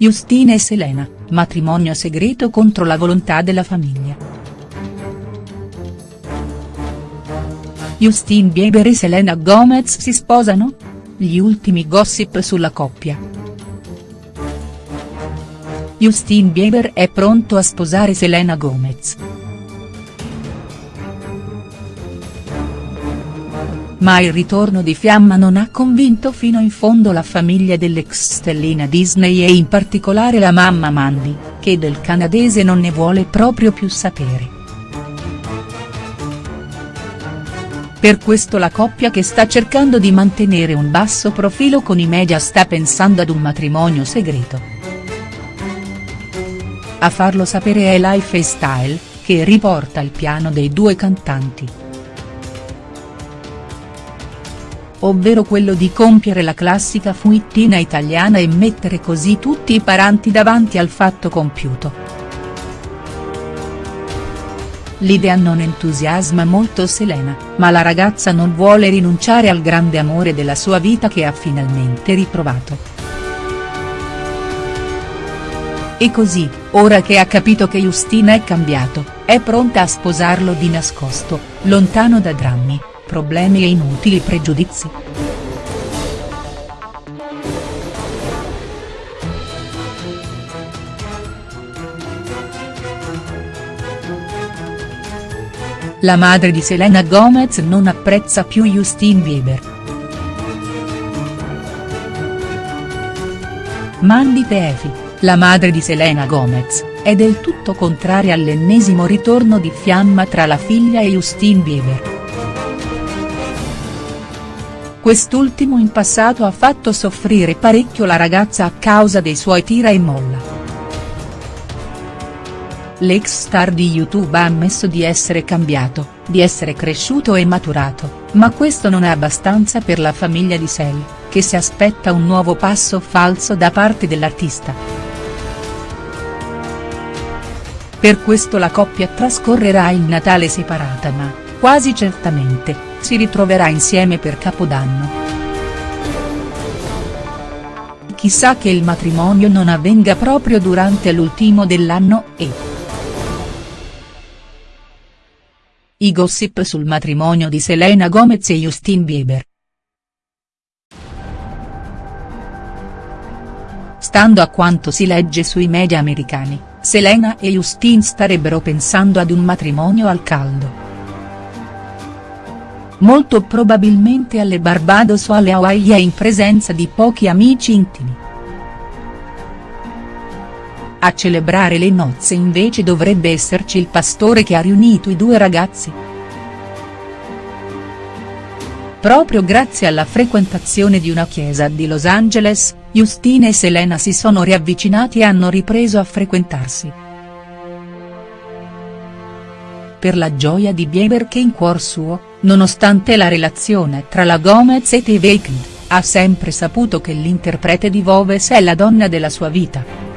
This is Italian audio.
Justin e Selena, matrimonio segreto contro la volontà della famiglia. Justin Bieber e Selena Gomez si sposano? Gli ultimi gossip sulla coppia. Justin Bieber è pronto a sposare Selena Gomez. Ma il ritorno di Fiamma non ha convinto fino in fondo la famiglia dell'ex stellina Disney e in particolare la mamma Mandy, che del canadese non ne vuole proprio più sapere. Per questo la coppia che sta cercando di mantenere un basso profilo con i media sta pensando ad un matrimonio segreto. A farlo sapere è Life Style, che riporta il piano dei due cantanti. Ovvero quello di compiere la classica fuittina italiana e mettere così tutti i paranti davanti al fatto compiuto. L'idea non entusiasma molto Selena, ma la ragazza non vuole rinunciare al grande amore della sua vita che ha finalmente ritrovato. E così, ora che ha capito che Justina è cambiato, è pronta a sposarlo di nascosto, lontano da drammi, problemi e inutili pregiudizi. La madre di Selena Gomez non apprezza più Justin Bieber. Mandy Tefi, la madre di Selena Gomez, è del tutto contraria all'ennesimo ritorno di fiamma tra la figlia e Justin Bieber. Quest'ultimo in passato ha fatto soffrire parecchio la ragazza a causa dei suoi tira e molla. L'ex star di YouTube ha ammesso di essere cambiato, di essere cresciuto e maturato, ma questo non è abbastanza per la famiglia di Sel, che si aspetta un nuovo passo falso da parte dell'artista. Per questo la coppia trascorrerà il Natale separata ma, quasi certamente, si ritroverà insieme per Capodanno. Chissà che il matrimonio non avvenga proprio durante l'ultimo dell'anno e. I gossip sul matrimonio di Selena Gomez e Justin Bieber. Stando a quanto si legge sui media americani, Selena e Justin starebbero pensando ad un matrimonio al caldo molto probabilmente alle Barbados o alle Hawaii e in presenza di pochi amici intimi. A celebrare le nozze invece dovrebbe esserci il pastore che ha riunito i due ragazzi. Proprio grazie alla frequentazione di una chiesa di Los Angeles, Justina e Selena si sono riavvicinati e hanno ripreso a frequentarsi per la gioia di Bieber che in cuor suo, nonostante la relazione tra la Gomez e The Weeknd, ha sempre saputo che l'interprete di Voves è la donna della sua vita.